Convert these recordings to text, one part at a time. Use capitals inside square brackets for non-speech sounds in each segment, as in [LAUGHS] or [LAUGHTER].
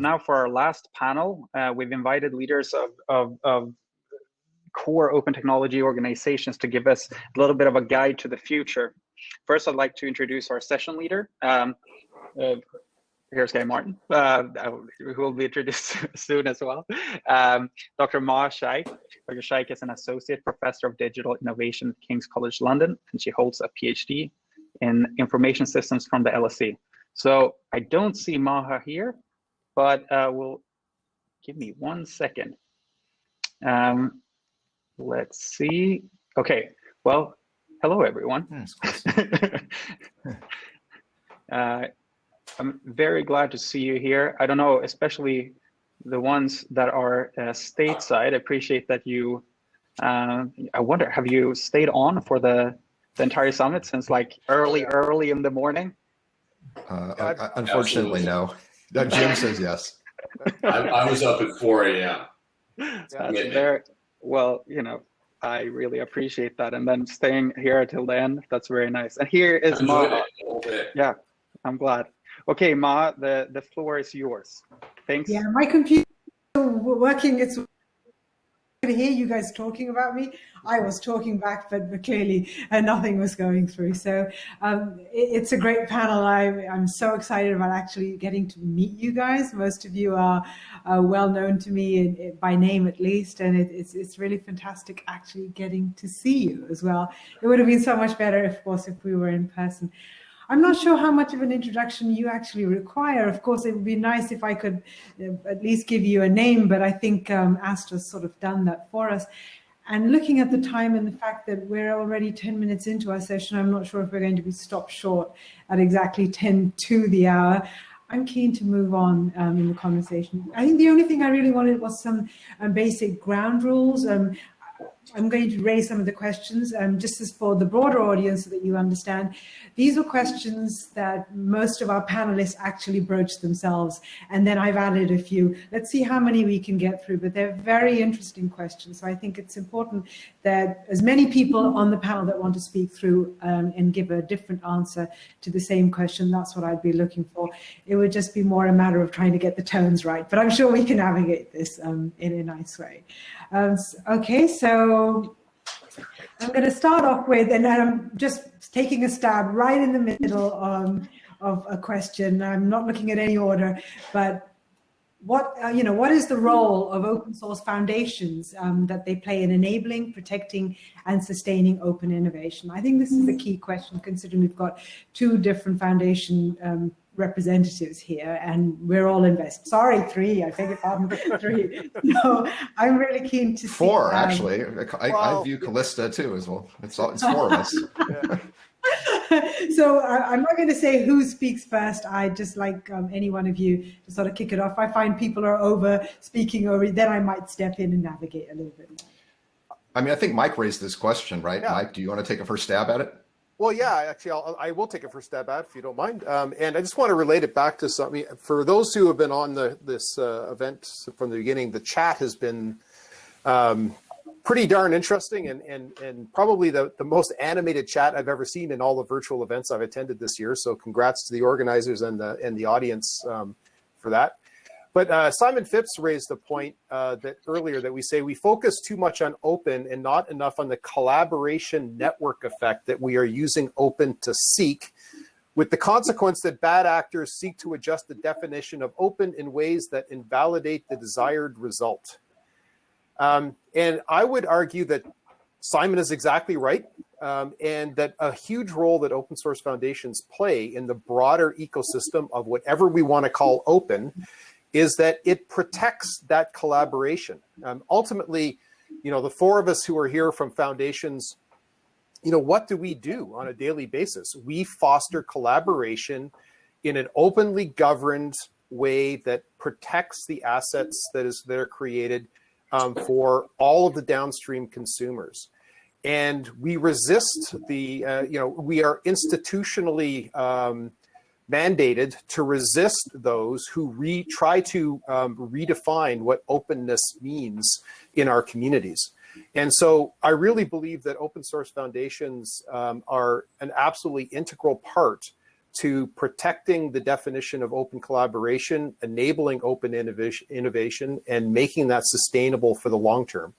now for our last panel, uh, we've invited leaders of, of, of core open technology organizations to give us a little bit of a guide to the future. First, I'd like to introduce our session leader. Um, uh, here's Guy Martin, uh, who will be introduced [LAUGHS] soon as well. Um, Dr. Maha Shaikh. Dr. Shaikh is an associate professor of digital innovation at King's College London, and she holds a PhD in information systems from the LSE. So I don't see Maha here, but uh, we'll give me one second. Um, let's see. Okay, well, hello everyone. [LAUGHS] uh, I'm very glad to see you here. I don't know, especially the ones that are uh, stateside. I appreciate that you, uh, I wonder, have you stayed on for the, the entire summit since like early, early in the morning? Uh, unfortunately, no. Jim says yes. I, I, was up at 4 a.m. That's very, well, you know, I really appreciate that. And then staying here until the end, that's very nice. And here is Ma. Yeah, I'm glad. Okay, Ma, the, the floor is yours. Thanks. Yeah, my computer working. It's could hear you guys talking about me. I was talking back, but, but clearly uh, nothing was going through. So um, it, it's a great panel. I, am so excited about actually getting to meet you guys. Most of you are uh, well known to me in, in, by name at least, and it, it's it's really fantastic actually getting to see you as well. It would have been so much better, of course, if we were in person. I'm not sure how much of an introduction you actually require. Of course, it would be nice if I could uh, at least give you a name, but I think um, Astor's sort of done that for us. And looking at the time and the fact that we're already 10 minutes into our session, I'm not sure if we're going to be stopped short at exactly 10 to the hour. I'm keen to move on um, in the conversation. I think the only thing I really wanted was some um, basic ground rules. Um, I'm going to raise some of the questions um, just as for the broader audience so that you understand. These are questions that most of our panelists actually broached themselves. And then I've added a few. Let's see how many we can get through, but they're very interesting questions. So I think it's important that as many people on the panel that want to speak through um, and give a different answer to the same question, that's what I'd be looking for. It would just be more a matter of trying to get the tones right, but I'm sure we can navigate this um, in a nice way. Um, okay, so I'm going to start off with, and I'm just taking a stab right in the middle um, of a question. I'm not looking at any order, but what uh, you know what is the role of open source foundations um, that they play in enabling protecting and sustaining open innovation i think this is a key question considering we've got two different foundation um, representatives here and we're all invested. sorry three i beg your pardon three. [LAUGHS] No i'm really keen to four see, um, actually. I, well, I, view Calista too as well. It's all it's [LAUGHS] four of us. So I, am not going to say who speaks first. I just like um, any one of you to sort of kick it off. I find people are over speaking over then i might step in and navigate a little bit more. I mean i think mike raised this question right? Yeah. mike do you want to take a first stab at it well, yeah, actually, I'll, I will take a first stab at it if you don't mind. Um, and I just want to relate it back to something. For those who have been on the, this uh, event from the beginning, the chat has been um, pretty darn interesting and, and, and probably the, the most animated chat I've ever seen in all the virtual events I've attended this year. So congrats to the organizers and the, and the audience um, for that. But uh, Simon Phipps raised the point uh, that earlier that we say we focus too much on open and not enough on the collaboration network effect that we are using open to seek, with the consequence that bad actors seek to adjust the definition of open in ways that invalidate the desired result. Um, and I would argue that Simon is exactly right, um, and that a huge role that open source foundations play in the broader ecosystem of whatever we want to call open is that it protects that collaboration. Um, ultimately, you know, the four of us who are here from foundations, you know, what do we do on a daily basis? We foster collaboration in an openly governed way that protects the assets that is that are created um, for all of the downstream consumers. And we resist the, uh, you know, we are institutionally um, mandated to resist those who re try to um, redefine what openness means in our communities. And so I really believe that open source foundations um, are an absolutely integral part to protecting the definition of open collaboration, enabling open innovation, innovation and making that sustainable for the long term.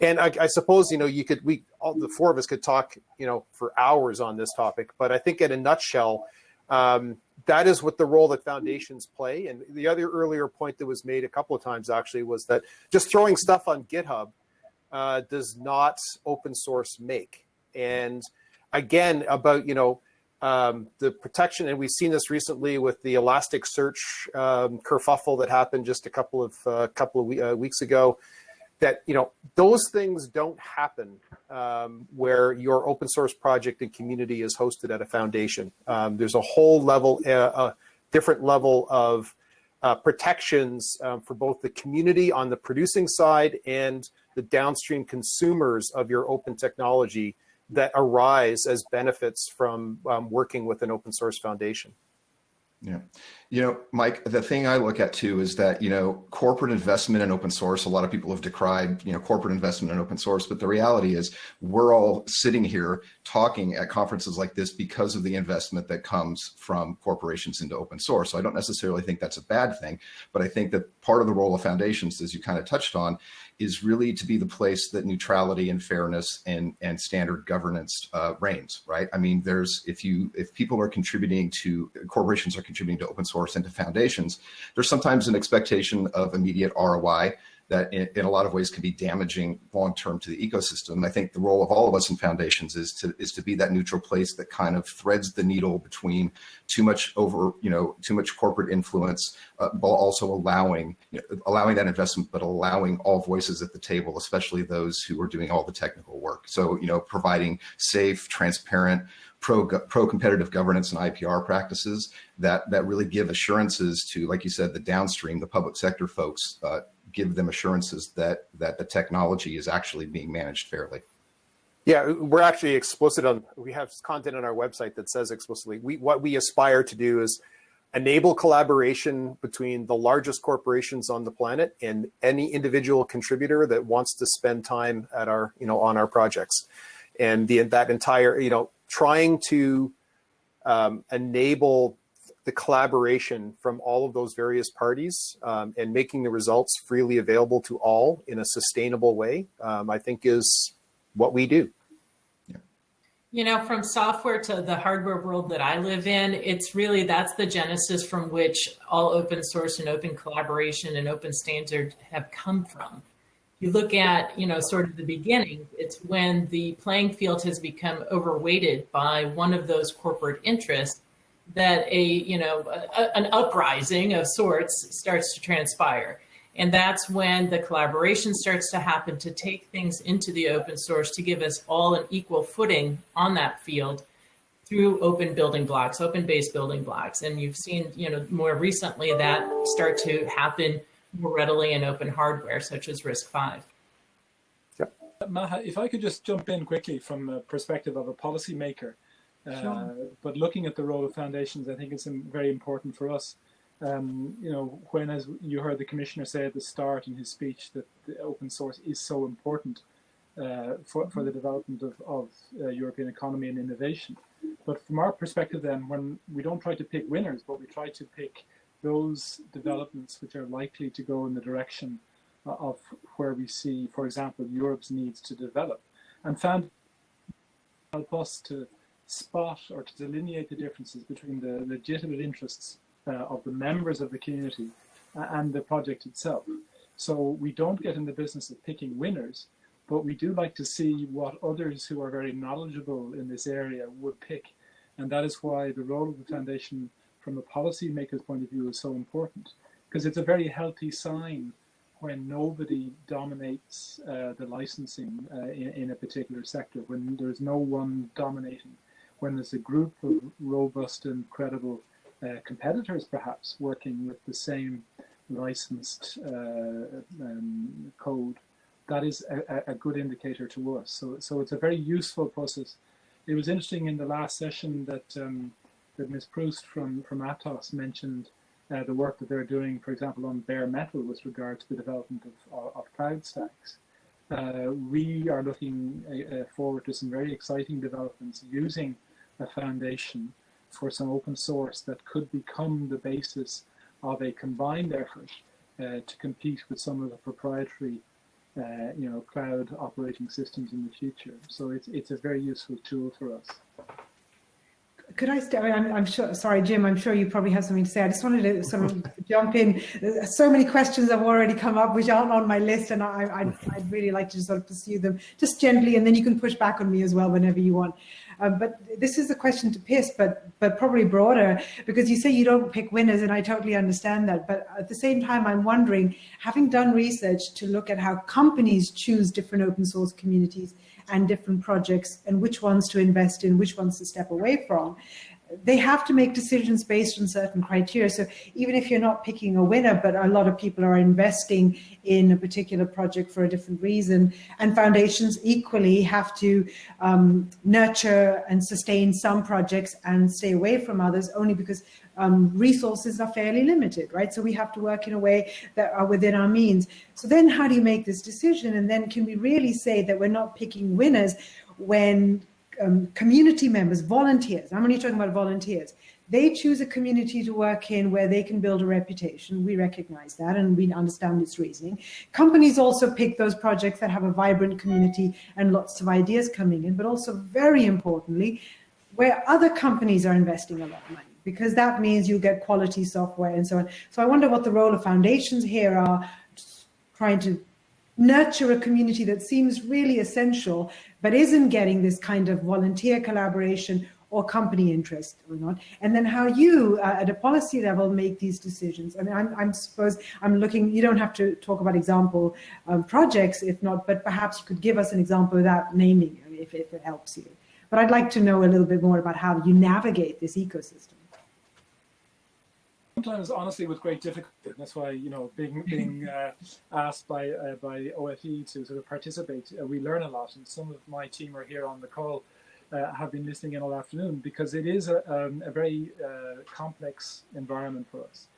And I, I, suppose, you know, you could, we, all the four of us could talk, you know, for hours on this topic, but I think in a nutshell, um, that is what the role that foundations play. And the other earlier point that was made a couple of times actually was that just throwing stuff on GitHub uh, does not open source make. And again, about, you know, um, the protection, and we've seen this recently with the Elasticsearch um, kerfuffle that happened just a couple of uh, couple of we uh, weeks ago. That you know those things don't happen um, where your open source project and community is hosted at a foundation. Um, there's a whole level, uh, a different level of uh, protections um, for both the community on the producing side and the downstream consumers of your open technology that arise as benefits from um, working with an open source foundation. Yeah. You know, Mike, the thing I look at too is that, you know, corporate investment in open source, a lot of people have decried, you know, corporate investment in open source, but the reality is we're all sitting here talking at conferences like this because of the investment that comes from corporations into open source. So I don't necessarily think that's a bad thing, but I think that part of the role of foundations, as you kind of touched on, is really to be the place that neutrality and fairness and and standard governance uh, reigns, right? I mean, there's if you if people are contributing to corporations are contributing to open source and to foundations, there's sometimes an expectation of immediate ROI that in, in, a lot of ways can be damaging long term to the ecosystem. I think the role of all of us in foundations is to is to be that neutral place that kind of threads the needle between too much over you know too much corporate influence, uh, while also allowing you know, allowing that investment, but allowing all voices at the table, especially those who are doing all the technical work. So you know providing safe, transparent pro pro competitive governance and IPR practices that that really give assurances to, like you said, the downstream, the public sector folks, uh, give them assurances that that the technology is actually being managed fairly. Yeah, we're actually explicit on, we have content on our website that says explicitly, we, what we aspire to do is enable collaboration between the largest corporations on the planet and any individual contributor that wants to spend time at our, you know, on our projects. And the, that entire, you know, trying to um, enable the collaboration from all of those various parties um, and making the results freely available to all in a sustainable way, um, I think is what we do. You know, from software to the hardware world that I live in, it's really that's the genesis from which all open source and open collaboration and open standard have come from. You look at, you know, sort of the beginning, it's when the playing field has become overweighted by one of those corporate interests that a, you know, a, an uprising of sorts starts to transpire. And that's when the collaboration starts to happen to take things into the open source to give us all an equal footing on that field through open building blocks, open base building blocks. And you've seen, you know, more recently that start to happen more readily in open hardware, such as RISC-V. Yep. Maha, if I could just jump in quickly from the perspective of a policymaker, Sure. Uh, but looking at the role of foundations, I think it's very important for us. Um, you know, when as you heard the commissioner say at the start in his speech that open source is so important uh, for, for the development of, of uh, European economy and innovation. But from our perspective then, when we don't try to pick winners, but we try to pick those developments which are likely to go in the direction of where we see, for example, Europe's needs to develop and found help us to spot or to delineate the differences between the legitimate interests uh, of the members of the community uh, and the project itself. So we don't get in the business of picking winners, but we do like to see what others who are very knowledgeable in this area would pick. And that is why the role of the foundation from a policymaker's point of view is so important, because it's a very healthy sign when nobody dominates uh, the licensing uh, in, in, a particular sector, when there's no one dominating when there's a group of robust and credible uh, competitors, perhaps working with the same licensed uh, um, code, that is a, a, good indicator to us. So, so it's a very useful process. It was interesting in the last session that um, that Ms. Proust from from Atos mentioned uh, the work that they're doing, for example, on bare metal with regard to the development of, of, cloud stacks. Uh, we are looking uh, uh forward to some very exciting developments using a foundation for some open source that could become the basis of a combined effort uh, to compete with some of the proprietary uh, you know, cloud operating systems in the future. So it's, it's a very useful tool for us. Could I stay? I'm, I'm, sure. Sorry, Jim. I'm sure you probably have something to say. I just wanted to sort of [LAUGHS] jump in. So many questions have already come up, which aren't on my list, and I, I'd, I'd, really like to sort of pursue them just gently, and then you can push back on me as well whenever you want. Um, but this is a question to Piers, but but probably broader because you say you don't pick winners, and I totally understand that. But at the same time, I'm wondering, having done research to look at how companies choose different open source communities and different projects and which ones to invest in, which ones to step away from. They have to make decisions based on certain criteria. So even if you're not picking a winner, but a lot of people are investing in a particular project for a different reason, and foundations equally have to um, nurture and sustain some projects and stay away from others only because um, resources are fairly limited, right? So we have to work in a way that are within our means. So then how do you make this decision? And then can we really say that we're not picking winners when um, community members, volunteers, I'm only talking about volunteers, they choose a community to work in where they can build a reputation. We recognize that and we understand its reasoning. Companies also pick those projects that have a vibrant community and lots of ideas coming in, but also very importantly, where other companies are investing a lot of money because that means you get quality software and so on. So I wonder what the role of foundations here are trying to nurture a community that seems really essential, but isn't getting this kind of volunteer collaboration or company interest or not, and then how you uh, at a policy level make these decisions. I mean, I'm, I'm suppose I'm looking, you don't have to talk about example um, projects if not, but perhaps you could give us an example without naming if, if it helps you. But I'd like to know a little bit more about how you navigate this ecosystem sometimes honestly with great difficulty. That's why you know being [LAUGHS] being uh, asked by uh, by OFE to sort of participate, uh, we learn a lot. And some of my team are here on the call, uh, have been listening in all afternoon because it is a, um, a very uh, complex environment for us.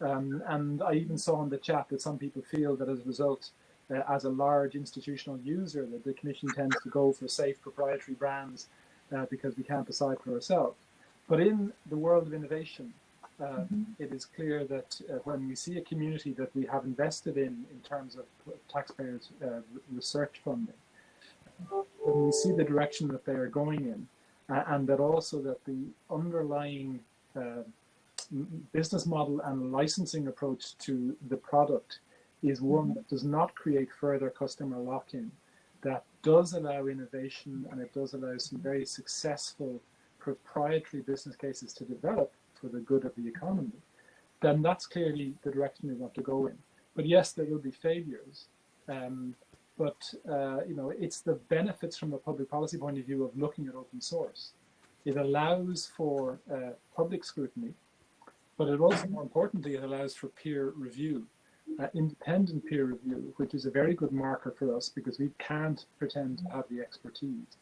Um, and I even saw in the chat that some people feel that as a result, uh, as a large institutional user, that the Commission tends to go for safe proprietary brands because we can't decide for ourselves. But in the world of innovation, uh, it is clear that uh, when we see a community that we have invested in in terms of taxpayers' uh, research funding, when we see the direction that they are going in, and that also that the underlying uh, business model and licensing approach to the product is one that does not create further customer lock-in, that does allow innovation and it does allow some very successful proprietary business cases to develop for the good of the economy, then that's clearly the direction we want to go in. But yes, there will be failures. Um, but uh, you know, it's the benefits from a public policy point of view of looking at open source. It allows for uh, public scrutiny, but it also, more importantly, it allows for peer review, uh, independent peer review, which is a very good marker for us because we can't pretend to have the expertise.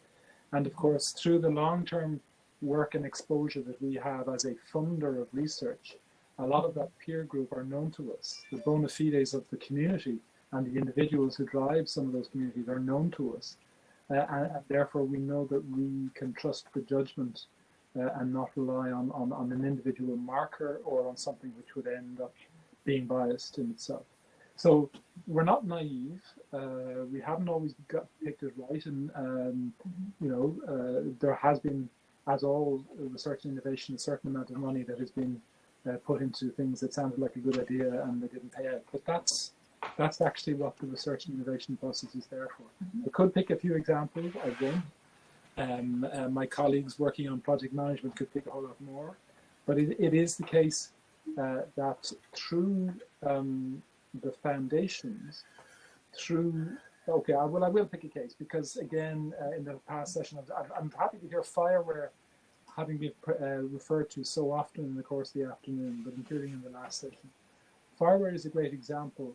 And of course, through the long-term work and exposure that we have as a funder of research, a lot of that peer group are known to us. The bona fides of the community and the individuals who drive some of those communities are known to us. Uh, and, and, therefore we know that we can trust the judgment uh, and not rely on, on, on, an individual marker or on something which would end up being biased in itself. So we're not naive. Uh, we haven't always got picked it right, and um, you know uh, there has been as all research and innovation, a certain amount of money that has been uh, put into things that sounded like a good idea and they didn't pay out. But that's that's actually what the research and innovation process is there for. Mm -hmm. I could pick a few examples. I won't. Um, uh, my colleagues working on project management could pick a whole lot more. But it, it is the case uh, that through um, the foundations, through Okay, I will. I will pick a case because again, uh, in the past session, I'm, I'm, happy to hear FIWARE having been uh, referred to so often in the course of the afternoon, but including in the last session. FIWARE is a great example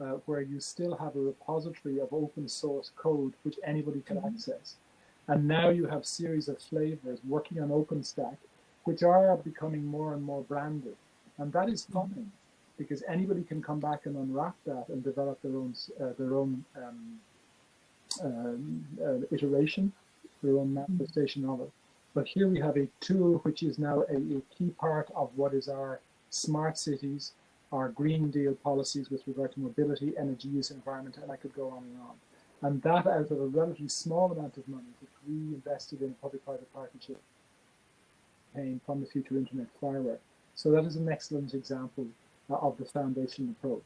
uh, where you still have a repository of open source code which anybody can mm -hmm. access, and now you have series of flavors working on OpenStack, which are becoming more and more branded, and that is mm-hmm. fine. Mm -hmm because anybody can come back and unwrap that and develop their own uh, their own um, um, uh, iteration, their own manifestation of it. But here we have a tool which is now a, a key part of what is our smart cities, our Green Deal policies with regard to mobility, energy use, environment, and I could go on and on. And that out of a relatively small amount of money, which we invested in public-private partnership paying from the Future Internet Firework. So that is an excellent example uh, of the foundation approach.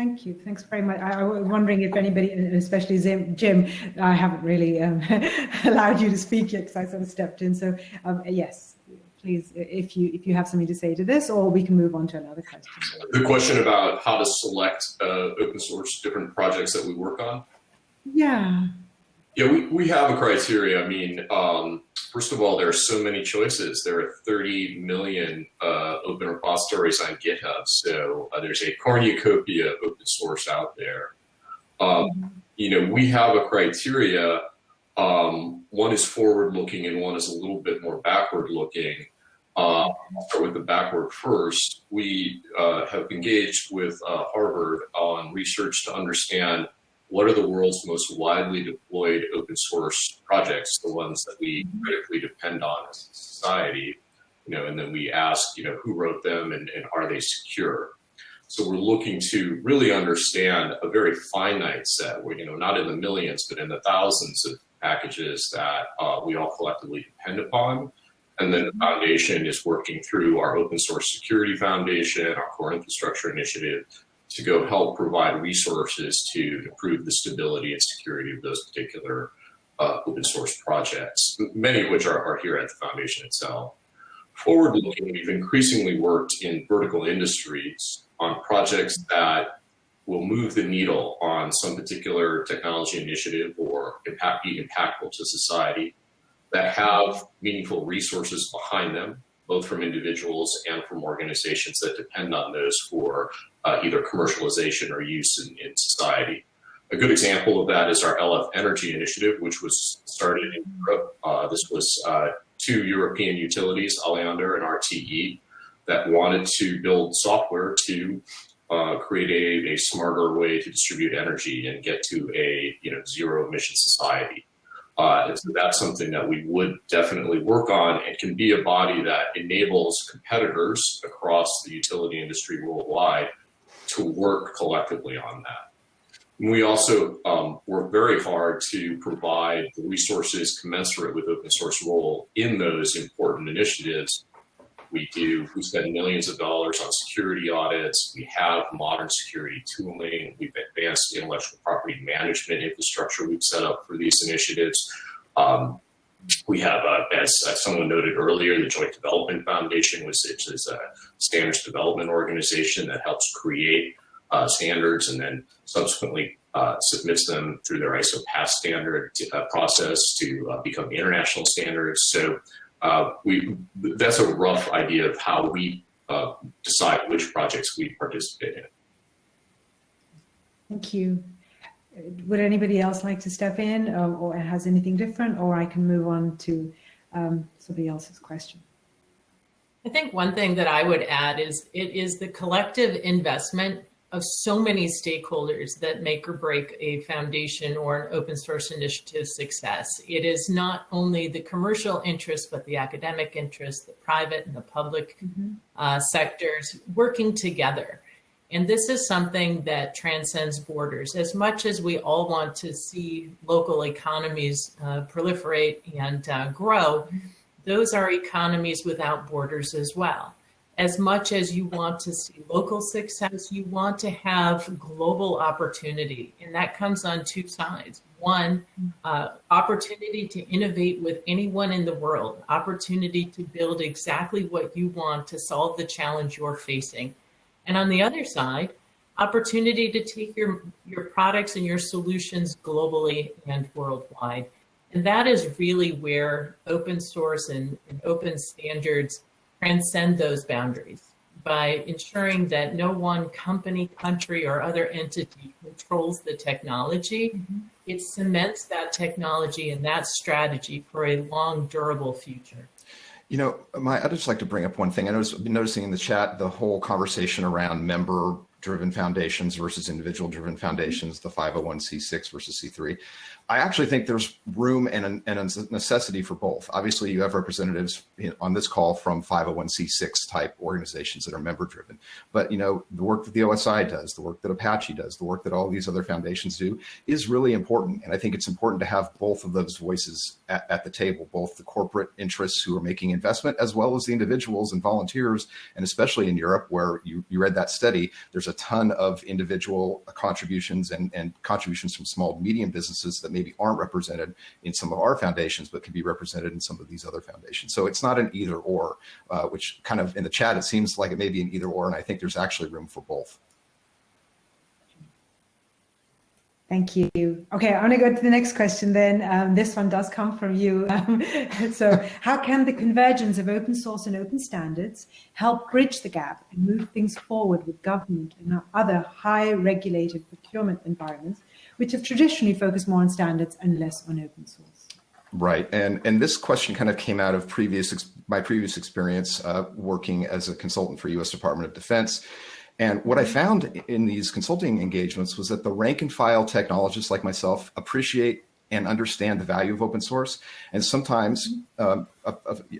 Thank you. Thanks very much. I, I, was wondering if anybody, especially Jim, I haven't really um, [LAUGHS] allowed you to speak yet because I sort of stepped in. So um, yes, please, if you if you have something to say to this, or we can move on to another question. The question about how to select uh, open source different projects that we work on. Yeah. Yeah, we, we have a criteria. I mean, um, first of all, there are so many choices. There are 30 million uh, open repositories on GitHub. So uh, there's a cornucopia of open source out there. Um, you know, we have a criteria. Um, one is forward looking and one is a little bit more backward looking. Uh, I'll start with the backward first. We uh, have engaged with uh, Harvard on research to understand what are the world's most widely deployed open source projects, the ones that we critically depend on as a society, you know, and then we ask, you know, who wrote them and, and are they secure? So we're looking to really understand a very finite set, where, you know, not in the millions, but in the thousands of packages that uh, we all collectively depend upon. And then the foundation is working through our open source security foundation, our core infrastructure initiative, to go help provide resources to improve the stability and security of those particular uh, open source projects, many of which are, are here at the foundation itself. Forward looking, we've increasingly worked in vertical industries on projects that will move the needle on some particular technology initiative or impact, be impactful to society that have meaningful resources behind them both from individuals and from organizations that depend on those for uh, either commercialization or use in, in, society. A good example of that is our LF Energy Initiative, which was started in Europe. Uh, this was uh, two European utilities, Alliander and RTE, that wanted to build software to uh, create a, a smarter way to distribute energy and get to a you know zero emission society. Uh, so that's something that we would definitely work on and can be a body that enables competitors across the utility industry worldwide to work collectively on that. And we also um, work very hard to provide the resources commensurate with open source role in those important initiatives we do, we spend millions of dollars on security audits. We have modern security tooling. We've advanced intellectual property management infrastructure we've set up for these initiatives. Um, we have, uh, as, someone noted earlier, the Joint Development Foundation, which is a standards development organization that helps create uh, standards and then subsequently uh, submits them through their ISO PAS standard uh, process to uh, become international standards. So uh, we that's a rough idea of how we decide which projects we participate in. Thank you. Would anybody else like to step in or, or has anything different or I can move on to um, somebody else's question? I think one thing that I would add is it is the collective investment of so many stakeholders that make or break a foundation or an open source initiative success. It is not only the commercial interest, but the academic interest, the private and the public mm -hmm. uh, sectors working together. And this is something that transcends borders. As much as we all want to see local economies uh, proliferate and uh, grow, those are economies without borders as well as much as you want to see local success, you want to have global opportunity. And that comes on two sides. One, uh, opportunity to innovate with anyone in the world, opportunity to build exactly what you want to solve the challenge you're facing. And on the other side, opportunity to take your, your products and your solutions globally and worldwide. And that is really where open source and, and open standards transcend those boundaries by ensuring that no one company, country, or other entity controls the technology. Mm -hmm. It cements that technology and that strategy for a long, durable future. You know, my, I'd just like to bring up one thing. I was noticing in the chat the whole conversation around member driven foundations versus individual driven foundations, the 501c6 versus C3. I actually think there's room and and a necessity for both. Obviously, you have representatives on this call from 501c6 type organizations that are member driven. But you know, the work that the OSI does, the work that Apache does, the work that all these other foundations do is really important. And I think it's important to have both of those voices at, at the table, both the corporate interests who are making investment as well as the individuals and volunteers. And especially in Europe, where you, you read that study, there's a ton of individual contributions and, and contributions from small medium businesses that maybe aren't represented in some of our foundations, but can be represented in some of these other foundations. So it's not an either or, uh, which kind of in the chat, it seems like it may be an either or, and I think there's actually room for both. Thank you. Okay, I want to go to the next question then. Um, this one does come from you. [LAUGHS] Um, so how can the convergence of open source and open standards help bridge the gap and move things forward with government and other high regulated procurement environments, which have traditionally focused more on standards and less on open source? Right, and and this question kind of came out of previous my previous experience uh, working as a consultant for U.S. Department of Defense, and what I found in these consulting engagements was that the rank and file technologists like myself appreciate and understand the value of open source. And sometimes, um, uh,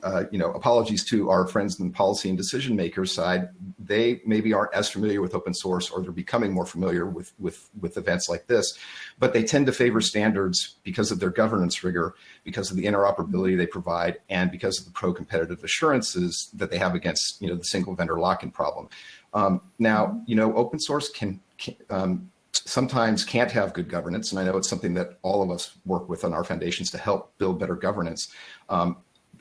uh, you know, apologies to our friends in the policy and decision makers side, they maybe aren't as familiar with open source or they're becoming more familiar with, with, with events like this, but they tend to favor standards because of their governance rigor, because of the interoperability they provide, and because of the pro-competitive assurances that they have against, you know, the single vendor lock-in problem. Um, now, you know, open source can, can um, sometimes can't have good governance, and I know it's something that all of us work with on our foundations to help build better governance. Um,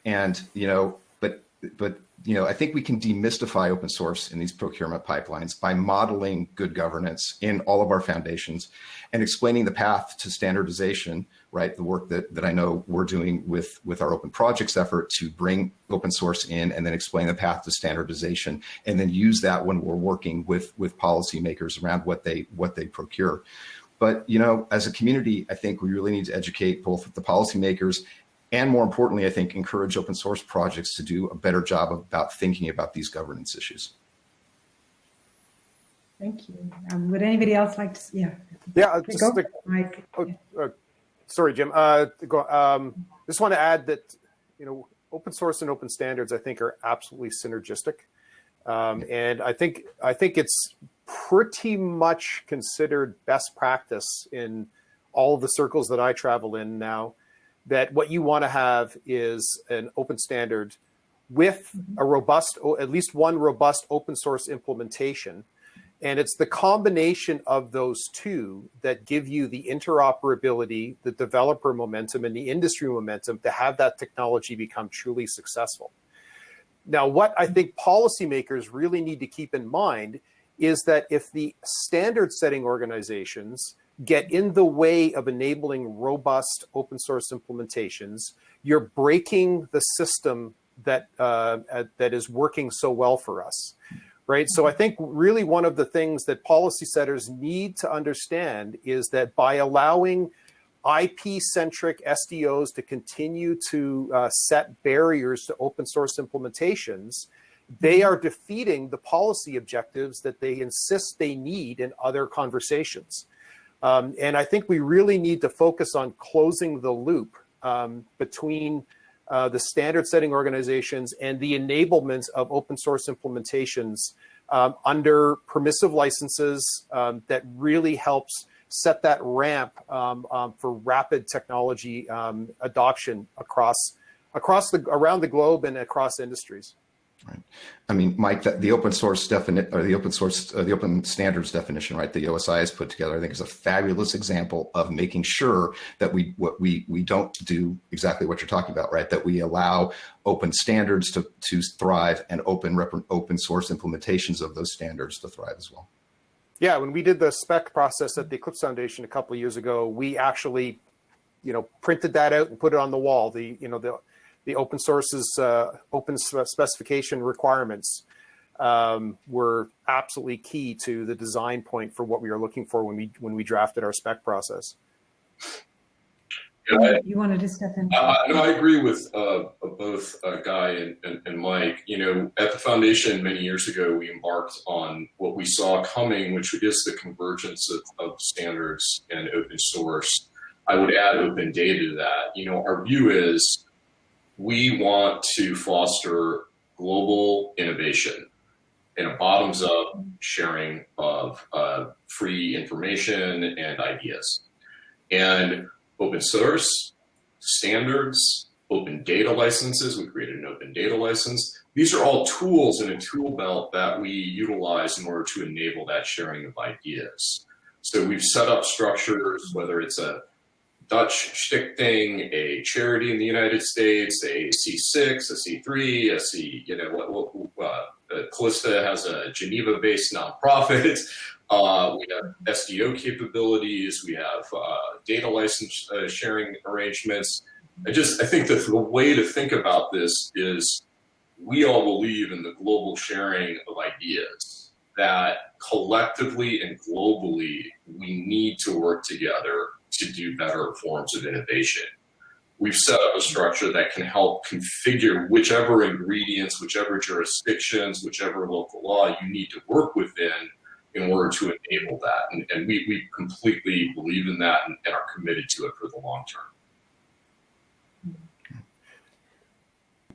and you know, but but you know, I think we can demystify open source in these procurement pipelines by modeling good governance in all of our foundations and explaining the path to standardization, right? The work that, that I know we're doing with, with our open projects effort to bring open source in and then explain the path to standardization and then use that when we're working with, with policymakers around what they, what they procure. But, you know, as a community, I think we really need to educate both the policymakers and more importantly, I think encourage open source projects to do a better job about thinking about these governance issues. Thank you. Um, would anybody else like to? Yeah. Yeah. Just go, Mike. Oh, uh, sorry, Jim. Uh, go, um, just want to add that you know open source and open standards I think are absolutely synergistic, um, and I think I think it's pretty much considered best practice in all of the circles that I travel in now that what you want to have is an open standard with a robust, or at least one robust open source implementation. And it's the combination of those two that give you the interoperability, the developer momentum, and the industry momentum to have that technology become truly successful. Now, what I think policymakers really need to keep in mind is that if the standard setting organizations get in the way of enabling robust open source implementations, you're breaking the system that uh, that is working so well for us, right? So I think really one of the things that policy setters need to understand is that by allowing IP-centric SDOs to continue to uh, set barriers to open source implementations, they are defeating the policy objectives that they insist they need in other conversations. Um, and I think we really need to focus on closing the loop um, between uh, the standard setting organizations and the enablement of open source implementations um, under permissive licenses um, that really helps set that ramp um, um, for rapid technology adoption across across the around the globe and across industries. Right. I mean, Mike, the, the open source definition or the open source, uh, the open standards definition, right? The OSI has put together, I think is a fabulous example of making sure that we, what we, we don't do exactly what you're talking about, right? That we allow open standards to, to thrive and open, open source implementations of those standards to thrive as well. Yeah. When we did the spec process at the Eclipse Foundation a couple years ago, we actually, you know, printed that out and put it on the wall. The, you know, the, the open source's uh, open specification requirements um, were absolutely key to the design point for what we were looking for when we when we drafted our spec process. Yeah, you wanted to step in. Uh, no, I agree with uh, both uh, Guy and, and, and, Mike. You know, at the foundation many years ago, we embarked on what we saw coming, which is the convergence of, of standards and open source. I would add open data to that. You know, our view is we want to foster global innovation in a bottoms up sharing of uh, free information and ideas. And open source, standards, open data licenses. We created an open data license. These are all tools in a tool belt that we utilize in order to enable that sharing of ideas. So we've set up structures, whether it's a Dutch stichting, a charity in the United States, a C6, a C3, a C, you know, what, what uh, Calista has a Geneva-based nonprofit. [LAUGHS] Uh, we have SDO capabilities. We have uh, data license uh, sharing arrangements. I just I think that the way to think about this is we all believe in the global sharing of ideas. That collectively and globally we need to work together to do better forms of innovation. We've set up a structure that can help configure whichever ingredients, whichever jurisdictions, whichever local law you need to work within in order to enable that. And, and we, we completely believe in that and, and, are committed to it for the long term.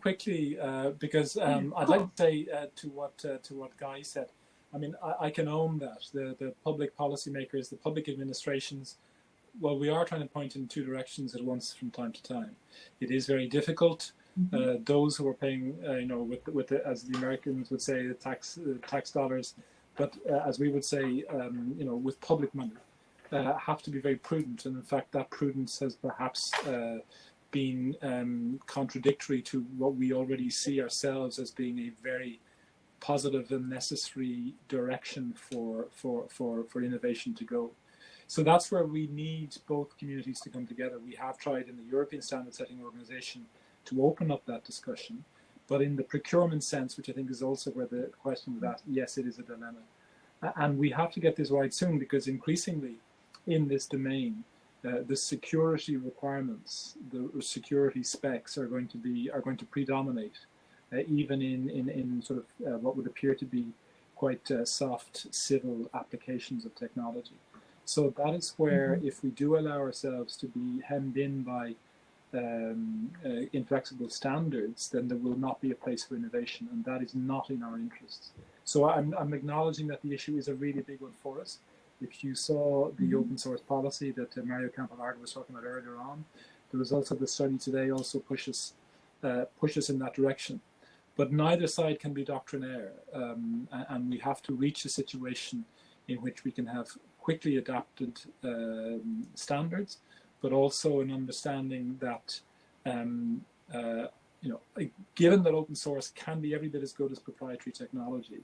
Quickly, uh, because um, I'd like to say uh, to what uh, to what Guy said. I mean, I, I, can own that the the public policymakers, the public administrations. Well, we are trying to point in two directions at once from time to time. It is very difficult. Mm -hmm. those who are paying, uh, you know, with with the, as the Americans would say, the tax uh, tax dollars but uh, as we would say, um, you know, with public money, uh, have to be very prudent. And in fact, that prudence has perhaps uh, been um, contradictory to what we already see ourselves as being a very positive and necessary direction for, for, for, for innovation to go. So that's where we need both communities to come together. We have tried in the European Standard Setting Organization to open up that discussion. But in the procurement sense, which I think is also where the question was asked, yes, it is a dilemma. And we have to get this right soon because increasingly in this domain, uh, the security requirements, the security specs are going to be are going to predominate, uh, even in, in in sort of uh, what would appear to be quite uh, soft civil applications of technology. So that is where, mm -hmm. if we do allow ourselves to be hemmed in by um, uh, inflexible standards, then there will not be a place for innovation, and that is not in our interests. So I'm, I'm acknowledging that the issue is a really big one for us. If you saw the mm-hmm. open source policy that uh, Mario Campolargo was talking about earlier on, the results of the study today also push us, uh, push us in that direction. But neither side can be doctrinaire, um, and we have to reach a situation in which we can have quickly adapted um, standards but also an understanding that, um, uh, you know, given that open source can be every bit as good as proprietary technology,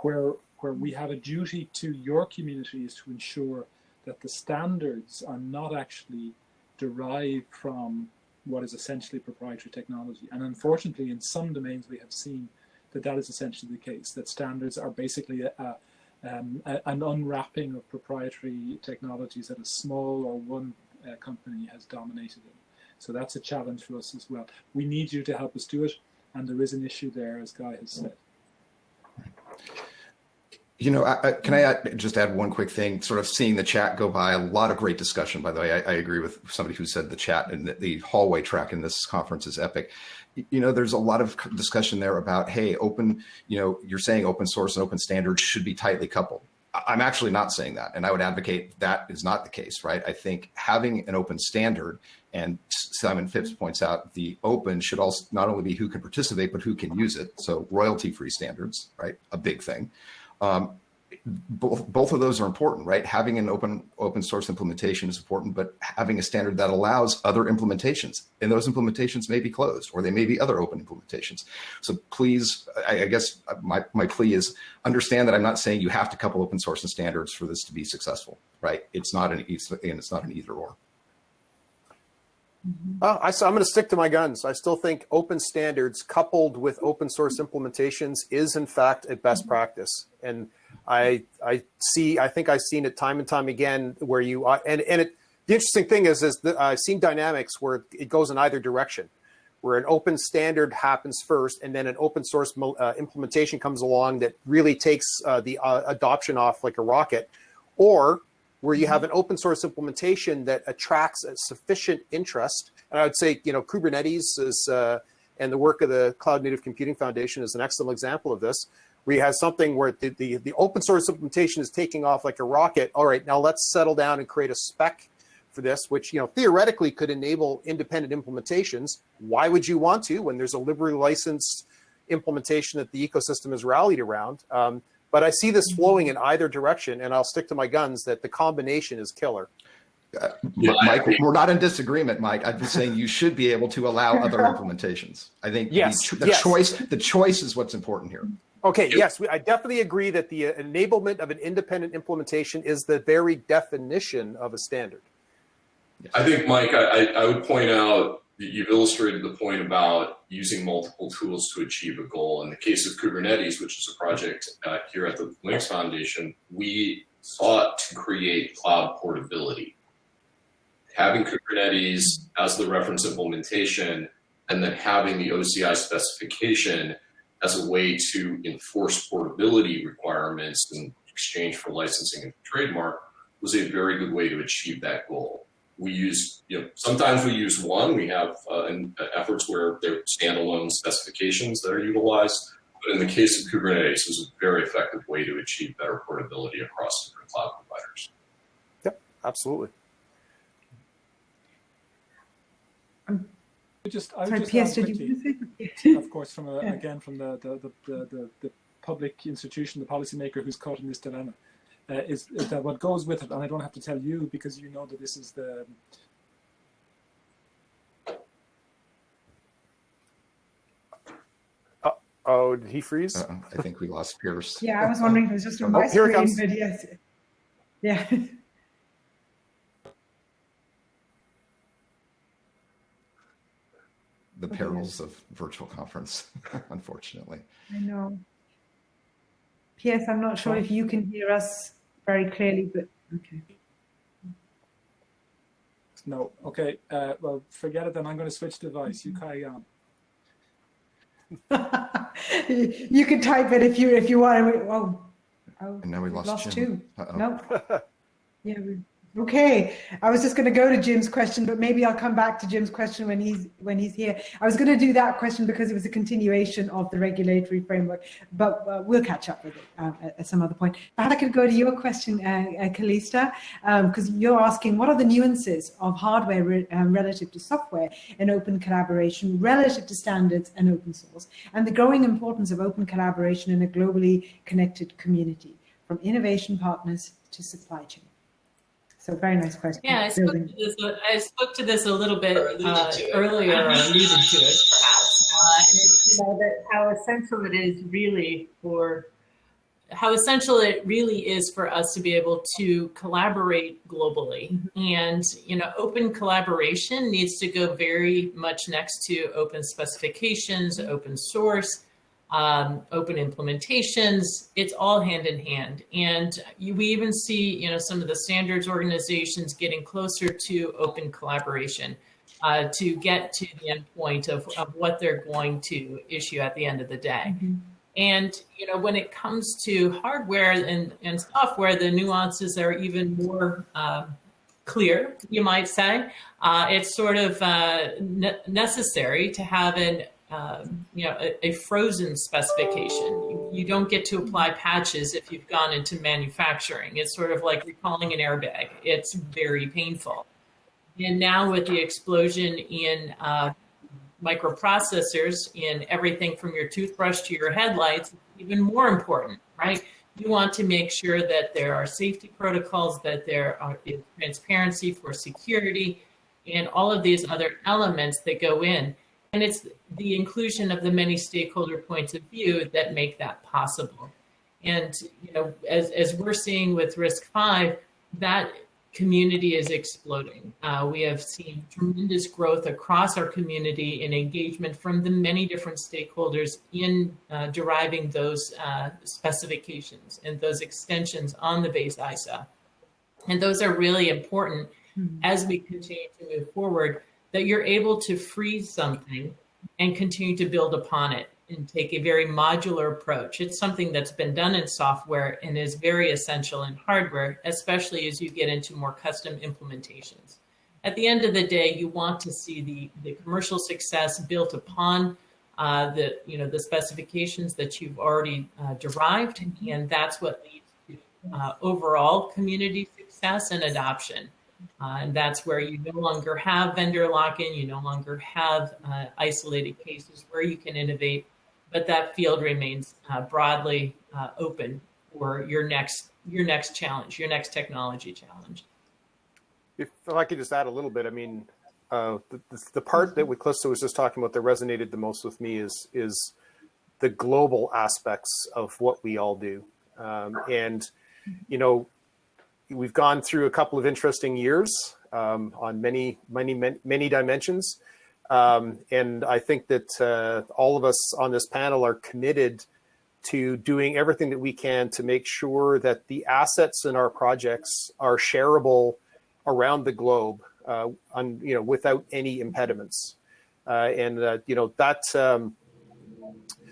where where we have a duty to your community is to ensure that the standards are not actually derived from what is essentially proprietary technology. And unfortunately, in some domains, we have seen that that is essentially the case, that standards are basically a, a, um, an unwrapping of proprietary technologies that a small or one uh, company has dominated it. So that's a challenge for us as well. We need you to help us do it, and there is an issue there, as Guy has said. You know, I, I, can I add, just add one quick thing? Sort of seeing the chat go by, a lot of great discussion. By the way, I, I agree with somebody who said the chat and the, the, hallway track in this conference is epic. You know, there's a lot of discussion there about, hey, open. You know, you're saying open source and open standards should be tightly coupled. I'm actually not saying that. And I would advocate that is not the case, right? I think having an open standard, and Simon Phipps points out, the open should also not only be who can participate, but who can use it. So royalty free standards, right? A big thing. Um, both, both of those are important, right? Having an open open source implementation is important, but having a standard that allows other implementations, and those implementations may be closed, or they may be other open implementations. So please, I, I guess my, my plea is understand that I'm not saying you have to couple open source and standards for this to be successful, right? It's not an it's, and it's not an either or. Uh, I, am going to stick to my guns. I still think open standards coupled with open source implementations is in fact a best practice. And I I see I think I've seen it time and time again where you and and it the interesting thing is, is that I've seen dynamics where it goes in either direction, where an open standard happens first, and then an open source uh, implementation comes along that really takes uh, the uh, adoption off like a rocket, or where you have an open source implementation that attracts a sufficient interest. And I would say, you know, Kubernetes is, uh, and the work of the Cloud Native Computing Foundation is an excellent example of this, where you have something where the, the, the open source implementation is taking off like a rocket. All right, now let's settle down and create a spec for this, which you know theoretically could enable independent implementations. Why would you want to when there's a liberally licensed implementation that the ecosystem is rallied around? Um, but I see this flowing in either direction, and I'll stick to my guns that the combination is killer. Uh, Mike, we're not in disagreement, Mike. I'm just saying you should be able to allow [LAUGHS] other implementations. I think yes, the, the yes. choice, the choice is what's important here. Okay, yes, I definitely agree that the enablement of an independent implementation is the very definition of a standard. I think, Mike, I, I would point out that you've illustrated the point about using multiple tools to achieve a goal. In the case of Kubernetes, which is a project uh, here at the Linux Foundation, we sought to create cloud portability. Having Kubernetes as the reference implementation and then having the OCI specification as a way to enforce portability requirements in exchange for licensing and trademark was a very good way to achieve that goal we use, you know, sometimes we use one. We have uh, in, uh, efforts where there are standalone specifications that are utilized. But in the case of Kubernetes, it was a very effective way to achieve better portability across different cloud providers. Yep, absolutely. I just, I would Sorry, just PS, did quickly, you of course, from a, [LAUGHS] Yeah. again from the the, the, the, the the public institution, the policymaker who's caught in this dilemma uh, is, is, that what goes with it, and I don't have to tell you because you know that this is the uh, oh, did he freeze? Uh I think we lost Pearse. [LAUGHS] Yeah, I was wondering if it was just on oh, my here screen, it comes. but yes. Yeah. [LAUGHS] The perils of virtual conference, [LAUGHS] unfortunately. I know. P.S. I'm not sure if you can hear us very clearly, but okay. No. Okay. Uh, well, forget it then. I'm going to switch device. You carry on. [LAUGHS] you can type it if you if you want. Oh, oh and now we lost, lost Jim. two. Uh -oh. Nope. [LAUGHS] yeah. We, Okay, I was just going to go to Jim's question, but maybe I'll come back to Jim's question when he's when he's here. I was going to do that question because it was a continuation of the regulatory framework, but uh, we'll catch up with it uh, at some other point. Perhaps I could go to your question, uh, uh Calista, because um, you're asking what are the nuances of hardware re um, relative to software in open collaboration, relative to standards and open source, and the growing importance of open collaboration in a globally connected community, from innovation partners to supply chain. So very nice question. Yeah, I spoke, to this, I spoke to this a little bit uh, earlier, or alluded to it, perhaps. Uh, you know, that how essential it is really for how essential it really is for us to be able to collaborate globally. Mm -hmm. And, you know, open collaboration needs to go very much next to open specifications, open source, um, open implementations, it's all hand in hand. And you, we even see, you know, some of the standards organizations getting closer to open collaboration uh, to get to the end point of, of what they're going to issue at the end of the day. Mm -hmm. And, you know, when it comes to hardware and, and software, the nuances are even more uh, clear, you might say. Uh, it's sort of uh, ne necessary to have an um, you know, a, a, frozen specification. You, don't get to apply patches if you've gone into manufacturing. It's sort of like recalling an airbag. It's very painful. And now with the explosion in uh, microprocessors in everything from your toothbrush to your headlights, even more important, right? You want to make sure that there are safety protocols, that there are, transparency for security, and all of these other elements that go in. And it's the inclusion of the many stakeholder points of view that make that possible. And, you know, as, as we're seeing with RISC-V, that community is exploding. Uh, we have seen tremendous growth across our community in engagement from the many different stakeholders in uh, deriving those uh, specifications and those extensions on the base ISA. And those are really important mm-hmm. as we continue to move forward, that you're able to freeze something and continue to build upon it and take a very modular approach. It's something that's been done in software and is very essential in hardware, especially as you get into more custom implementations. At the end of the day, you want to see the, the commercial success built upon uh, the, you know, the specifications that you've already uh, derived, and that's what leads to uh, overall community success and adoption. Uh, and that's where you no longer have vendor lock-in, you no longer have uh, isolated cases where you can innovate but that field remains uh, broadly uh, open for your next your next challenge, your next technology challenge. If, I could just add a little bit, I mean, uh, the, the, part that we Calista was just talking about that resonated the most with me is is the global aspects of what we all do, um, and you know, we've gone through a couple of interesting years um, on many many many dimensions. Um, and I think that uh, all of us on this panel are committed to doing everything that we can to make sure that the assets in our projects are shareable around the globe, uh, on, you know, without any impediments. Uh, and uh, you know that um,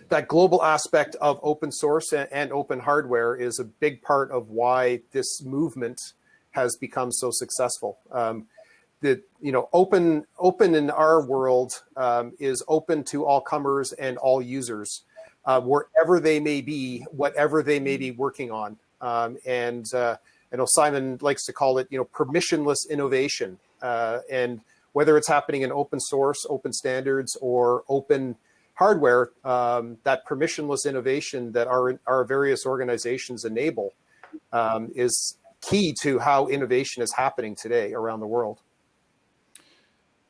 that global aspect of open source and, and open hardware is a big part of why this movement has become so successful. Um, that you know open open in our world um, is open to all comers and all users uh, wherever they may be whatever they may be working on um, and uh, know Simon likes to call it you know permissionless innovation uh, and whether it's happening in open source open standards or open hardware um, that permissionless innovation that our our various organizations enable um, is key to how innovation is happening today around the world.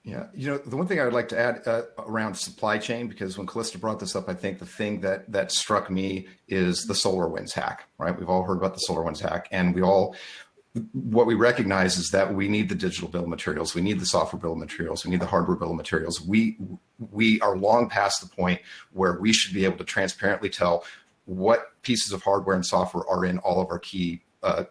Yeah, you know, the one thing I would like to add uh, around supply chain, because when Calista brought this up, I think the thing that that struck me is the SolarWinds hack, right? We've all heard about the SolarWinds hack and we all, what we recognize is that we need the digital bill of materials. We need the software bill of materials. We need the hardware bill of materials. We, we are long past the point where we should be able to transparently tell what pieces of hardware and software are in all of our key uh,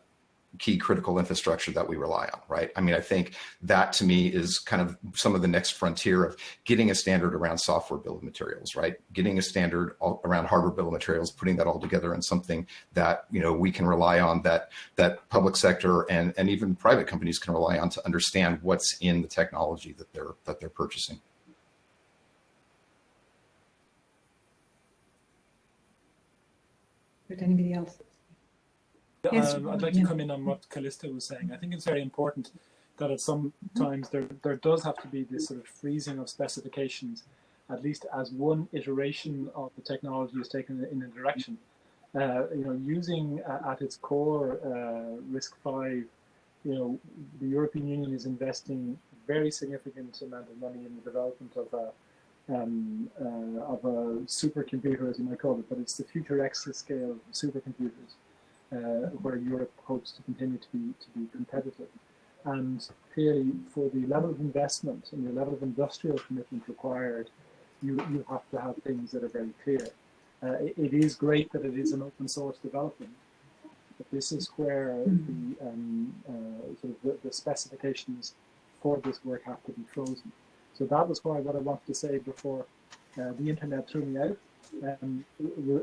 key critical infrastructure that we rely on, right? I mean, I think that to me is kind of some of the next frontier of getting a standard around software bill of materials, right? Getting a standard around hardware bill of materials, putting that all together in something that, you know, we can rely on that, that public sector and, and even private companies can rely on to understand what's in the technology that they're, that they're purchasing. Would anybody else? Yes, um, I'd like to come in on what Calista was saying. I think it's very important that at some times there, there does have to be this sort of freezing of specifications, at least as one iteration of the technology is taken in a direction. Uh, you know, using uh, at its core uh, RISC-V, you know, the European Union is investing a very significant amount of money in the development of a um, uh, of a supercomputer, as you might call it, but it's the future exascale supercomputers uh, where Europe hopes to continue to be to be competitive. And clearly, for the level of investment and the level of industrial commitment required, you you have to have things that are very clear. Uh, it, it is great that it is an open source development, but this is where the um, uh, sort of the, the specifications for this work have to be frozen. So that was why what I wanted to say before uh, the internet threw me out um,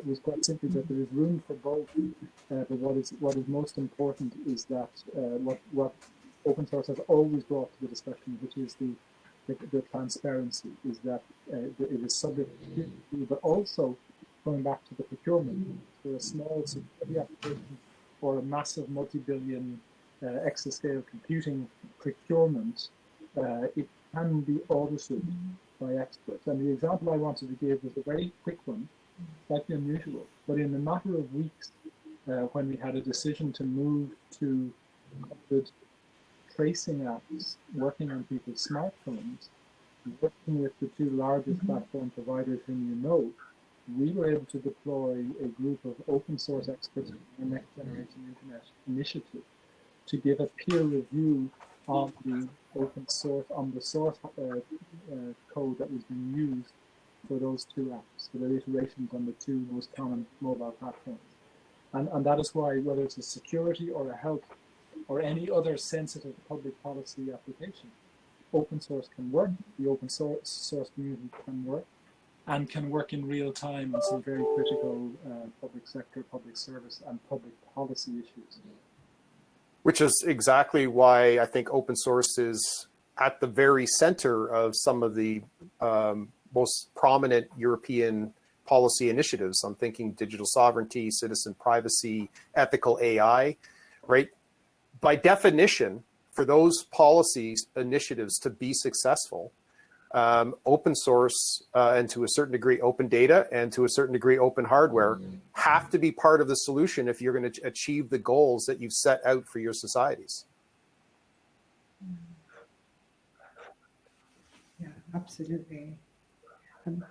was quite simply that there is room for both. Uh, but what is what is most important is that uh, what what open source has always brought to the discussion, which is the the, the transparency, is that uh, it is subject to, but also going back to the procurement for a small security application or a massive multi-billion uh, exascale computing procurement, uh, it can be audited by experts. And the example I wanted to give was a very quick one, slightly unusual, but in a matter of weeks, uh, when we had a decision to move to good tracing apps working on people's smartphones, working with the two largest mm -hmm. platform providers whom you know, we were able to deploy a group of open source experts in the Next Generation Internet initiative to give a peer review of the open source on the source uh, uh, code that was being used for those two apps, for the iterations on the two most common mobile platforms. And, and that is why, whether it's a security or a health or any other sensitive public policy application. Open source can work, the open source, source community can work, and can work in real time on some very critical uh, public sector, public service, and public policy issues. Which is exactly why I think open source is at the very center of some of the um, most prominent European policy initiatives. I'm thinking digital sovereignty, citizen privacy, ethical AI, right? By definition, for those policies initiatives to be successful, um, open source uh, and to a certain degree open data and to a certain degree open hardware have to be part of the solution if you're going to achieve the goals that you've set out for your societies. Yeah, absolutely. Um,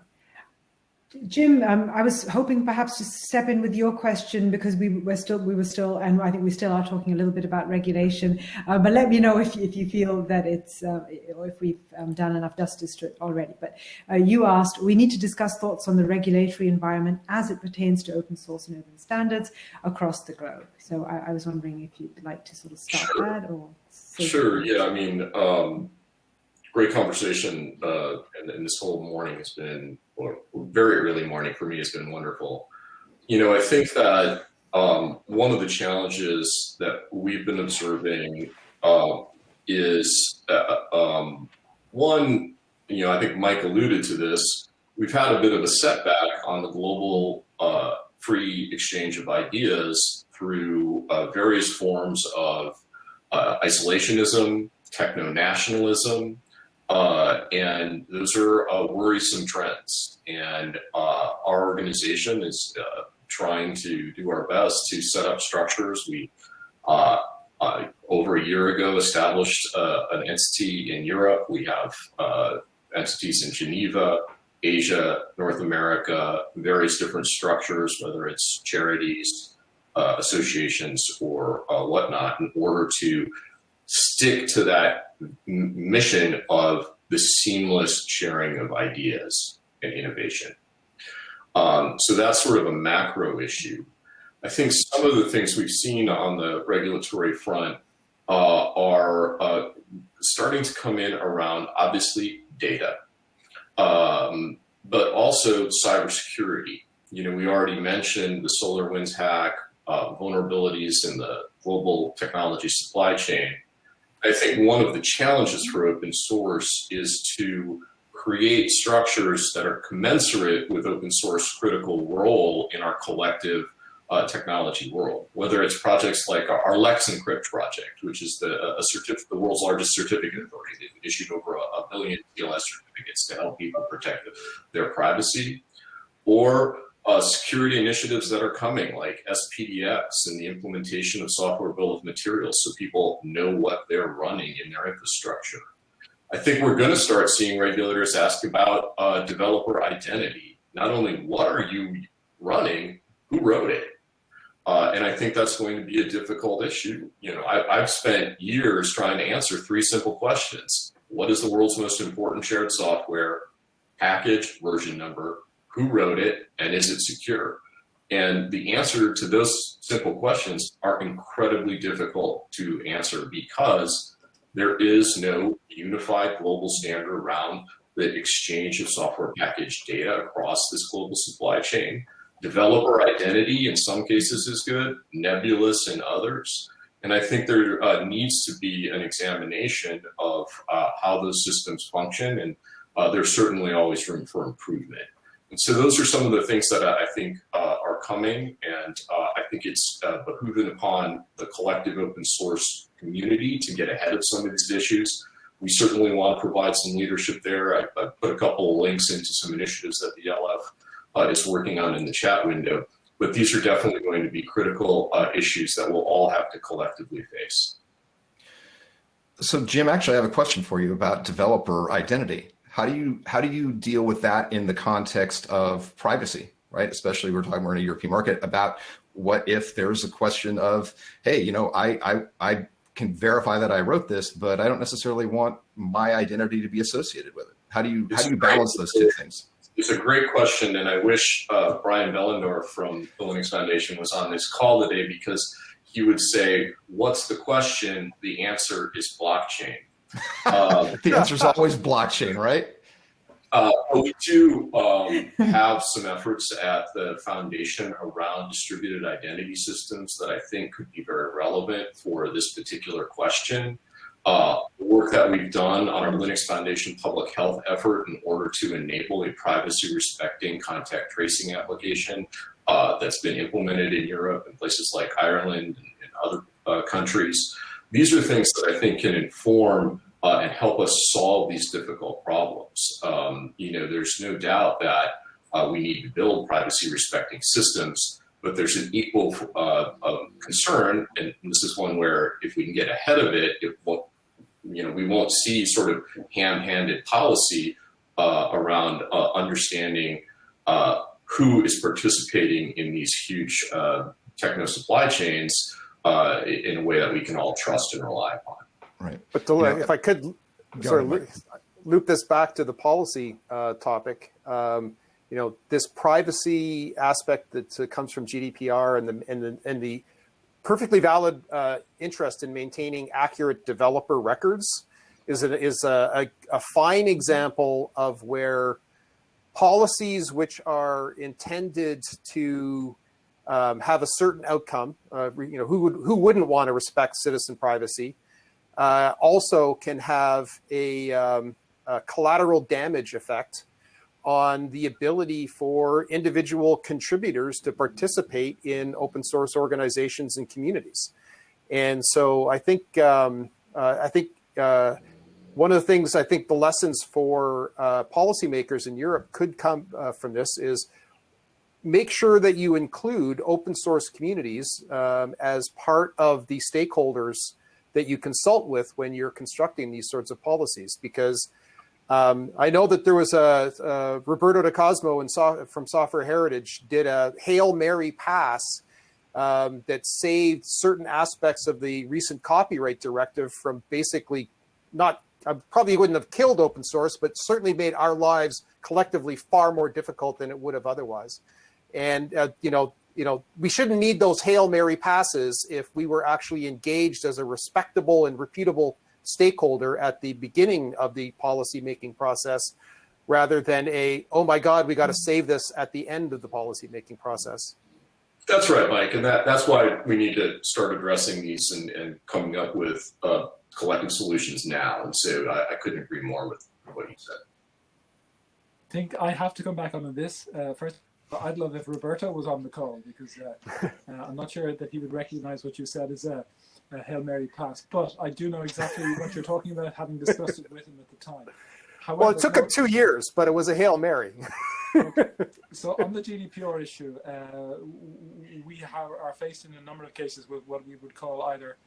Jim, um, I was hoping perhaps to step in with your question because we were still, we were still, and I think we still are talking a little bit about regulation. Uh, but let me know if, if you feel that it's, uh, or if we've um, done enough justice to it already. But uh, you asked, we need to discuss thoughts on the regulatory environment as it pertains to open source and open standards across the globe. So I, I was wondering if you'd like to sort of start sure. that or. Sure. Yeah. I mean, um, great conversation, uh, and, and, this whole morning has been, or very early morning for me has been wonderful. You know, I think that um, one of the challenges that we've been observing uh, is uh, um, one, you know, I think Mike alluded to this. We've had a bit of a setback on the global uh, free exchange of ideas through uh, various forms of uh, isolationism, techno-nationalism, uh, and those are uh, worrisome trends. And uh, our organization is uh, trying to do our best to set up structures. We, uh, uh, over a year ago, established an entity in Europe. We have entities in Geneva, Asia, North America, various different structures, whether it's charities, associations, or whatnot, in order to stick to that mission of the seamless sharing of ideas and innovation. Um, so that's sort of a macro issue. I think some of the things we've seen on the regulatory front uh, are uh, starting to come in around obviously data, um, but also cybersecurity. You know, we already mentioned the SolarWinds hack, uh, vulnerabilities in the global technology supply chain. I think one of the challenges for open source is to create structures that are commensurate with open source critical role in our collective uh, technology world, whether it's projects like our, Let's Encrypt project, which is the, the world's largest certificate authority. They've issued over a, a billion TLS certificates to help people protect their privacy, or uh, security initiatives that are coming like SPDX and the implementation of software bill of materials so people know what they're running in their infrastructure. I think we're going to start seeing regulators ask about uh, developer identity. Not only what are you running, who wrote it? Uh, and I think that's going to be a difficult issue. You know, I, I've spent years trying to answer three simple questions. What is the world's most important shared software? Package, version number, who wrote it, and is it secure? And the answer to those simple questions are incredibly difficult to answer because there is no unified global standard around the exchange of software package data across this global supply chain. Developer identity in some cases is good, nebulous in others. And I think there uh, needs to be an examination of uh, how those systems function, and uh, there's certainly always room for improvement. And so those are some of the things that I think uh, are coming, and uh, I think it's uh, behooving upon the collective open source community to get ahead of some of these issues. We certainly want to provide some leadership there. I, I put a couple of links into some initiatives that the LF uh, is working on in the chat window, but these are definitely going to be critical uh, issues that we'll all have to collectively face. So Jim, actually I have a question for you about developer identity. How do you how do you deal with that in the context of privacy, right? Especially we're talking we're in a European market about what if there's a question of, hey, you know, I I I can verify that I wrote this, but I don't necessarily want my identity to be associated with it. How do you how do you balance those two things? It's a great question, and I wish uh, Brian Behlendorf from the Linux Foundation was on this call today because he would say, "What's the question?" The answer is blockchain. Uh, [LAUGHS] the answer is always blockchain, right? Uh, we do um, have some efforts at the foundation around distributed identity systems that I think could be very relevant for this particular question. Uh, work that we've done on our Linux Foundation public health effort in order to enable a privacy respecting contact tracing application uh, that's been implemented in Europe and places like Ireland and, and other uh, countries. These are things that I think can inform uh, and help us solve these difficult problems. Um, you know, there's no doubt that uh, we need to build privacy respecting systems, but there's an equal uh, concern, and this is one where if we can get ahead of it, it won't, you know, we won't see sort of ham-handed policy uh, around uh, understanding uh, who is participating in these huge techno supply chains in a way that we can all trust and rely upon. Right. But to, yeah. if I could sort of loop, loop this back to the policy uh, topic, um, you know, this privacy aspect that uh, comes from GDPR and the and the and the perfectly valid uh, interest in maintaining accurate developer records is a, is a, a, a fine example of where policies which are intended to um, have a certain outcome, uh, you know, who would who wouldn't want to respect citizen privacy, uh, also can have a, um, a, collateral damage effect on the ability for individual contributors to participate in open source organizations and communities. And so I think um, uh, I think uh, one of the things I think the lessons for uh, policymakers in Europe could come uh, from this is make sure that you include open source communities um, as part of the stakeholders that you consult with when you're constructing these sorts of policies. Because um, I know that there was a, a Roberto Di Cosmo so, from Software Heritage did a Hail Mary pass um, that saved certain aspects of the recent copyright directive from basically not, I probably wouldn't have killed open source, but certainly made our lives collectively far more difficult than it would have otherwise. And, uh, you know, you know, we shouldn't need those Hail Mary passes if we were actually engaged as a respectable and reputable stakeholder at the beginning of the policy making process rather than a, oh my God, we got to save this at the end of the policy making process. That's right, Mike. And that, that's why we need to start addressing these and, and coming up with uh, collective solutions now. And so I, I, couldn't agree more with what you said. I think I have to come back on this. Uh, first, I'd love if Roberto was on the call because uh, [LAUGHS] uh, I'm not sure that he would recognize what you said as a, a, Hail Mary pass, but I do know exactly what you're talking about, having discussed it with him at the time. However, well, it took him two years, but it was a Hail Mary. okay. [LAUGHS] So on the GDPR issue, uh, we have, are faced in a number of cases with what we would call either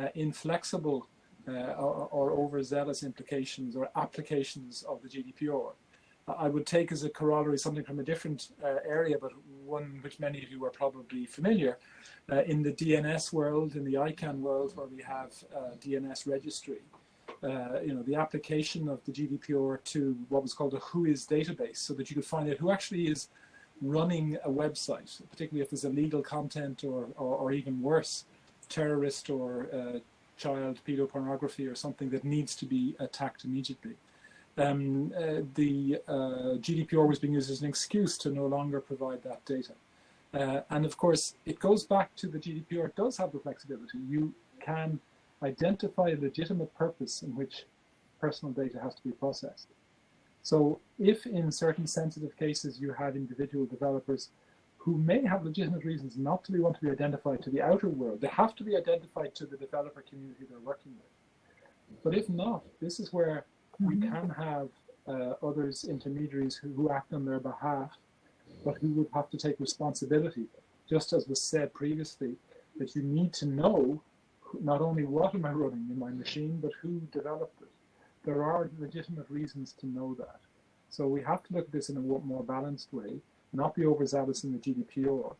uh, inflexible uh, or, or overzealous implications or applications of the GDPR. I would take as a corollary something from a different uh, area, but one which many of you are probably familiar. Uh, in the DNS world, in the ICANN world, where we have uh, DNS registry, uh, you know, the application of the GDPR to what was called a WHOIS database, so that you could find out who actually is running a website, particularly if there's illegal content or, or, or even worse, terrorist or uh, child pedopornography or something that needs to be attacked immediately um, uh, the uh, GDPR was being used as an excuse to no longer provide that data. Uh, and of course, it goes back to the GDPR it does have the flexibility. You can identify a legitimate purpose in which personal data has to be processed. So if in certain sensitive cases you have individual developers who may have legitimate reasons not to be want to be identified to the outer world, they have to be identified to the developer community they're working with. But if not, this is where we mm-hmm. can have uh, others, intermediaries who, who act on their behalf, but who would have to take responsibility. Just as was said previously, that you need to know not only what am I running in my machine, but who developed it. There are legitimate reasons to know that. So we have to look at this in a more balanced way, not be overzealous in the GDPR,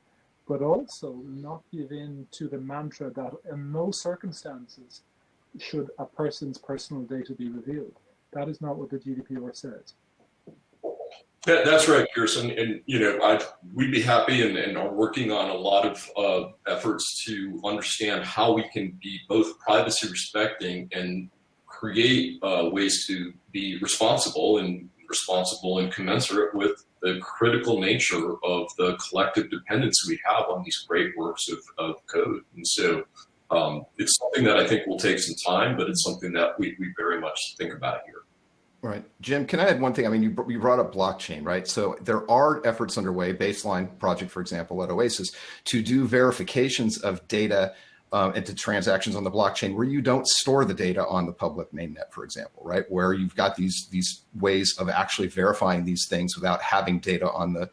but also not give in to the mantra that in no circumstances should a person's personal data be revealed. That is not what the GDPR says. That, that's right, Pearson. And, you know, I we'd be happy and, and are working on a lot of uh, efforts to understand how we can be both privacy respecting and create uh, ways to be responsible and responsible and commensurate with the critical nature of the collective dependence we have on these great works of, of code. And so um, it's something that I think will take some time, but it's something that we, we very much think about here. Right. Jim, can I add one thing? I mean, you, you brought up blockchain, right? So there are efforts underway, baseline project, for example, at Oasis, to do verifications of data um, into transactions on the blockchain where you don't store the data on the public mainnet, for example, right? Where you've got these these ways of actually verifying these things without having data on the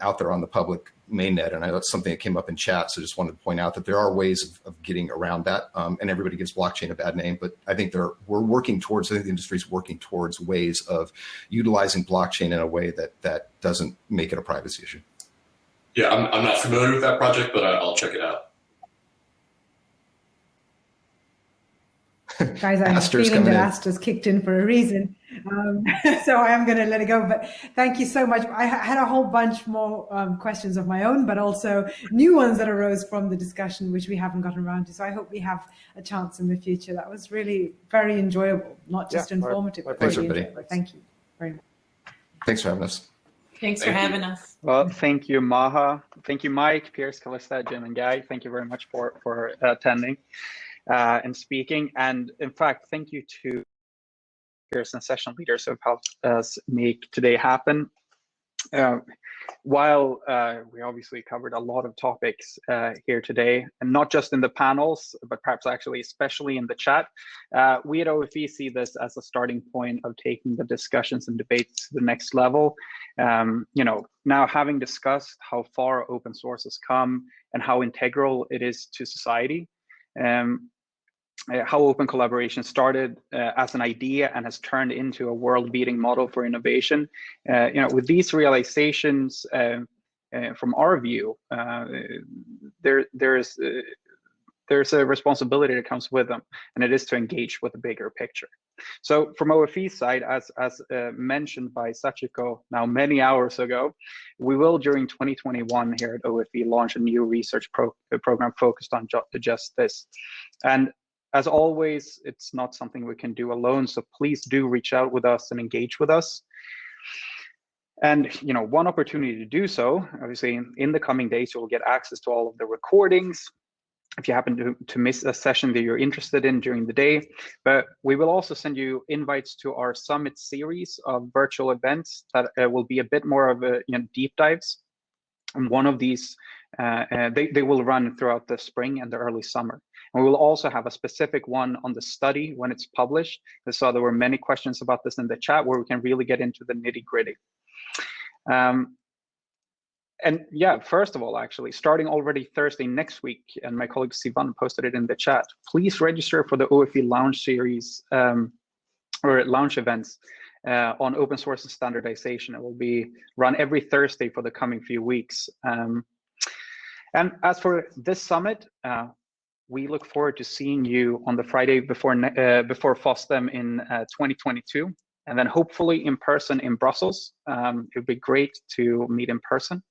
out there on the public mainnet. And I it's something that came up in chat. So just wanted to point out that there are ways of, of getting around that. Um, and everybody gives blockchain a bad name, but I think there we're working towards, I think the industry is working towards ways of utilizing blockchain in a way that, that doesn't make it a privacy issue. Yeah, I'm, I'm not familiar with that project, but I, I'll check it out. Guys, I'm a feeling that Astor's kicked in for a reason. Um, [LAUGHS] so I am going to let it go. But thank you so much. I had a whole bunch more um, questions of my own, but also new ones that arose from the discussion, which we haven't gotten around to. So I hope we have a chance in the future. That was really very enjoyable, not just yeah, informative. My, my pleasure, really Thank you very much. Thanks for having us. Thanks thank for having us. Well, thank you, Maha. Thank you, Mike, Pearse, Calista, Jim, and Guy. Thank you very much for, for attending uh, and speaking. And in fact, thank you to Pearson session leaders who have helped us make today happen. Uh, while uh, we obviously covered a lot of topics uh, here today, and not just in the panels, but perhaps actually especially in the chat, uh, we at OFE see this as a starting point of taking the discussions and debates to the next level. Um, you know, now having discussed how far open source has come and how integral it is to society, um, uh, how open collaboration started uh, as an idea and has turned into a world-beating model for innovation. Uh, you know, with these realizations, uh, uh, from our view, uh, there there's there's a responsibility that comes with them, and it is to engage with the bigger picture. So from OFE's side, as, as uh, mentioned by Sachiko now many hours ago, we will during 2021 here at OFE launch a new research pro uh, program focused on just this. And as always, it's not something we can do alone. So please do reach out with us and engage with us. And you know, one opportunity to do so, obviously, in the coming days, you'll get access to all of the recordings. If you happen to, to miss a session that you're interested in during the day, but we will also send you invites to our summit series of virtual events that uh, will be a bit more of a you know, deep dives. And one of these, uh, uh, they, they will run throughout the spring and the early summer. And we will also have a specific one on the study when it's published. I saw there were many questions about this in the chat where we can really get into the nitty gritty. Um, and yeah, first of all, actually, starting already Thursday next week, and my colleague Sivan posted it in the chat, please register for the OFE Lounge series um, or launch events uh, on open source and standardization. It will be run every Thursday for the coming few weeks. Um, and as for this summit, uh, we look forward to seeing you on the Friday before uh, before FOSDEM in uh, 2022, and then hopefully in person in Brussels. Um, it would be great to meet in person.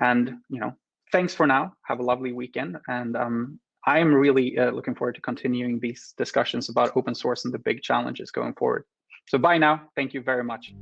And you know, thanks for now. Have a lovely weekend, and um, I am really uh, looking forward to continuing these discussions about open source and the big challenges going forward. So bye now. Thank you very much.